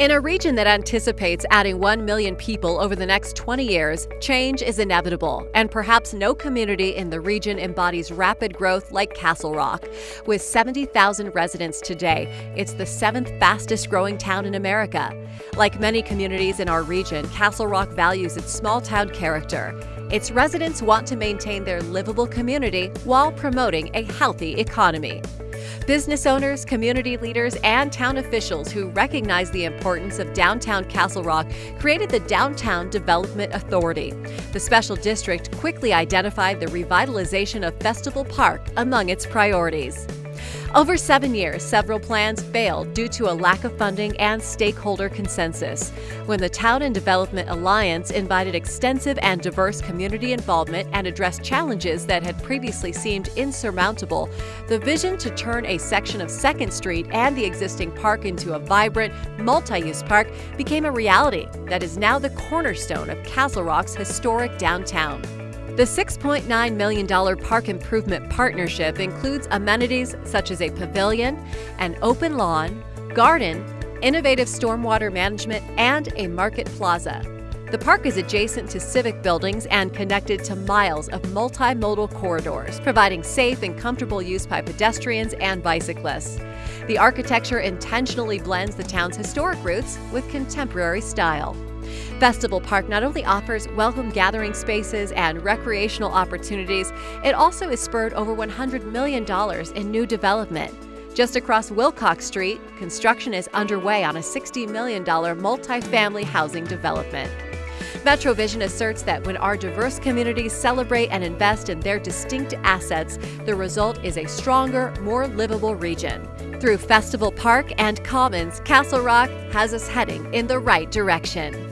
In a region that anticipates adding 1 million people over the next 20 years, change is inevitable, and perhaps no community in the region embodies rapid growth like Castle Rock. With 70,000 residents today, it's the seventh fastest growing town in America. Like many communities in our region, Castle Rock values its small town character. Its residents want to maintain their livable community while promoting a healthy economy. Business owners, community leaders, and town officials who recognize the importance of downtown Castle Rock created the Downtown Development Authority. The special district quickly identified the revitalization of Festival Park among its priorities. Over seven years, several plans failed due to a lack of funding and stakeholder consensus. When the Town and Development Alliance invited extensive and diverse community involvement and addressed challenges that had previously seemed insurmountable, the vision to turn a section of 2nd Street and the existing park into a vibrant, multi-use park became a reality that is now the cornerstone of Castle Rock's historic downtown. The $6.9 million park improvement partnership includes amenities such as a pavilion, an open lawn, garden, innovative stormwater management, and a market plaza. The park is adjacent to civic buildings and connected to miles of multimodal corridors, providing safe and comfortable use by pedestrians and bicyclists. The architecture intentionally blends the town's historic roots with contemporary style. Festival Park not only offers welcome gathering spaces and recreational opportunities, it also has spurred over $100 million in new development. Just across Wilcox Street, construction is underway on a $60 million multifamily housing development. MetroVision asserts that when our diverse communities celebrate and invest in their distinct assets, the result is a stronger, more livable region. Through Festival Park and Commons, Castle Rock has us heading in the right direction.